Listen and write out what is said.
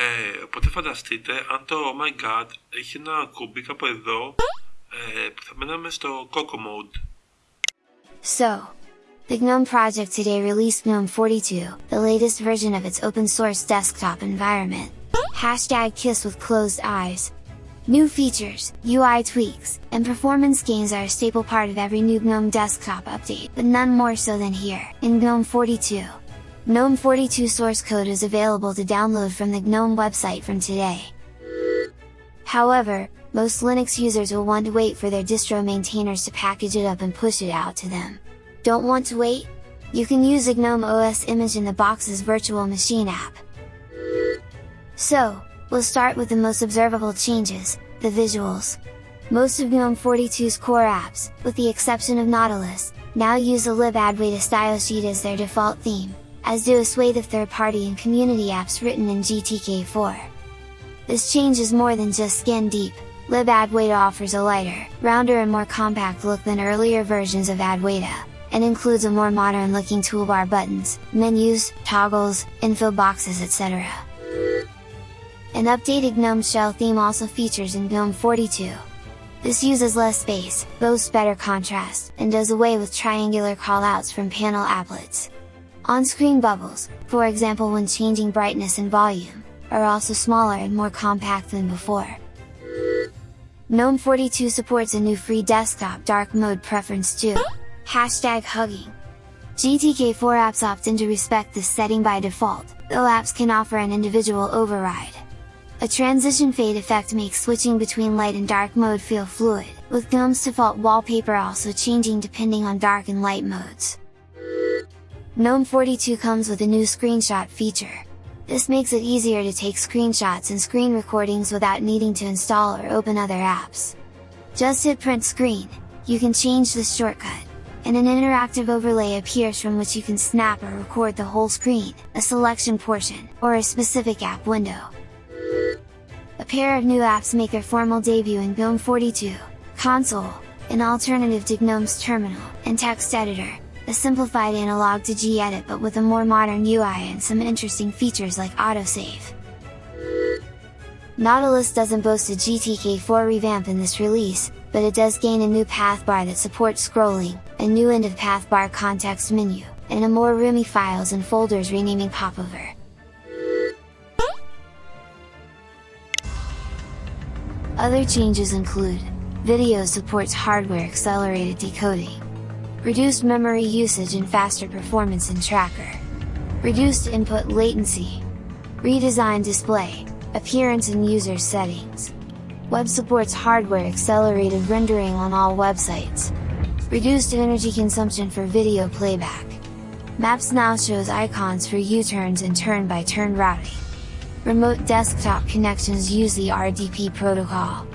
Ε, οπότε φανταστείτε αν το Oh My God έχει ένα κουμπί κάπου εδώ ε, που θα μέναμε στο Coco Mode. So, the GNOME project today released GNOME 42, the latest version of its open source desktop environment. Hashtag kiss with closed eyes. New features, UI tweaks, and performance gains are a staple part of every new GNOME desktop update, but none more so than here, in GNOME 42. GNOME 42 source code is available to download from the GNOME website from today. However, most Linux users will want to wait for their distro maintainers to package it up and push it out to them. Don't want to wait? You can use a GNOME OS image in the Boxes virtual machine app. So, we'll start with the most observable changes, the visuals. Most of GNOME 42's core apps, with the exception of Nautilus, now use a libadwaita style sheet as their default theme, as do a swathe of third-party and community apps written in GTK4. This change is more than just skin deep, libadwaita offers a lighter, rounder and more compact look than earlier versions of Adwaita, and includes a more modern looking toolbar buttons, menus, toggles, info boxes etc. An updated GNOME shell theme also features in GNOME 42. This uses less space, boasts better contrast, and does away with triangular callouts from panel applets. On-screen bubbles, for example when changing brightness and volume, are also smaller and more compact than before. GNOME 42 supports a new free desktop dark mode preference too, hashtag hugging. GTK4 apps opt in to respect this setting by default, though apps can offer an individual override. A transition fade effect makes switching between light and dark mode feel fluid, with GNOME's default wallpaper also changing depending on dark and light modes. GNOME 42 comes with a new screenshot feature. This makes it easier to take screenshots and screen recordings without needing to install or open other apps. Just hit print screen, you can change this shortcut, and an interactive overlay appears from which you can snap or record the whole screen, a selection portion, or a specific app window. A pair of new apps make their formal debut in GNOME 42, Console, an alternative to GNOME's Terminal, and Text Editor, a simplified analog to gedit but with a more modern UI and some interesting features like autosave. Nautilus doesn't boast a GTK4 revamp in this release, but it does gain a new path bar that supports scrolling, a new end of path bar context menu, and a more roomy files and folders renaming popover. Other changes include, Video supports hardware accelerated decoding, reduced memory usage and faster performance in Tracker, reduced input latency, redesigned display, appearance and user settings, web supports hardware accelerated rendering on all websites, reduced energy consumption for video playback, Maps now shows icons for U-turns and turn-by-turn -turn routing, Remote desktop connections use the RDP protocol.